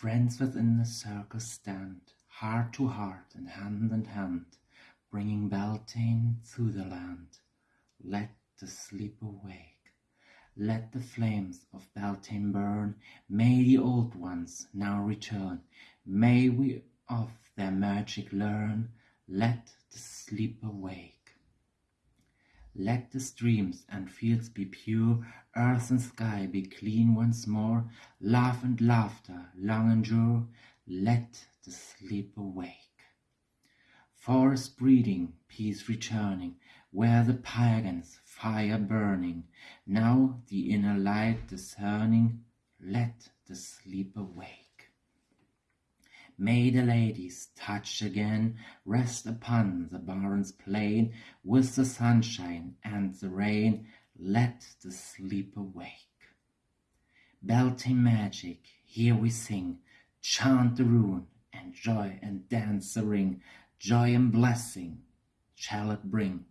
Friends within the circle stand, heart to heart and hand in hand, bringing Beltane through the land. Let the sleep awake. Let the flames of Beltane burn. May the old ones now return. May we of their magic learn. Let the sleep awake. Let the streams and fields be pure, earth and sky be clean once more, love and laughter long endure, let the sleep awake. Forest breeding, peace returning, where the pagans fire burning, now the inner light discerning, let the sleep awake. May the ladies, touch again, rest upon the barren's plain, with the sunshine and the rain, let the sleep awake. Beltane magic, here we sing, chant the rune, and joy and dance the ring, joy and blessing shall it bring,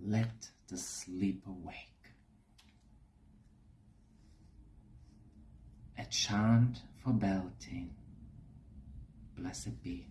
let the sleep awake. A chant for Beltane blessed be.